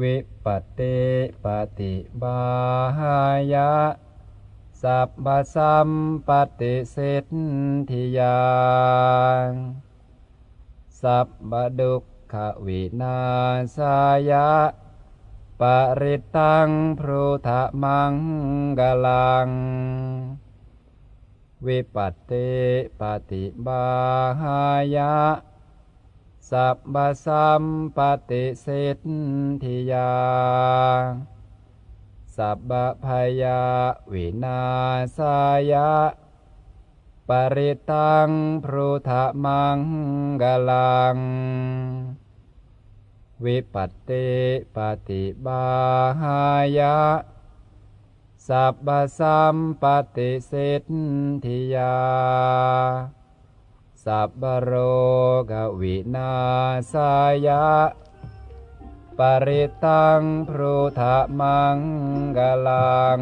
วิปัตติปฏิบาหายะ สัพพสัมปติสิทธิยาสัพพดุขวินาสายะ ปริตังพรุธมังกลัง วิปัตติปฏิบาหายะ สัพพสัมปติสิทธิยา สัพพพยาวินาสายะ ปริตังพรุธมังกลัง วิปัตติปฏิบาหายะ สัพพสัมปติสิทธิยา สัพพโรกวินาสายะ ปริตังพรุธมังกลัง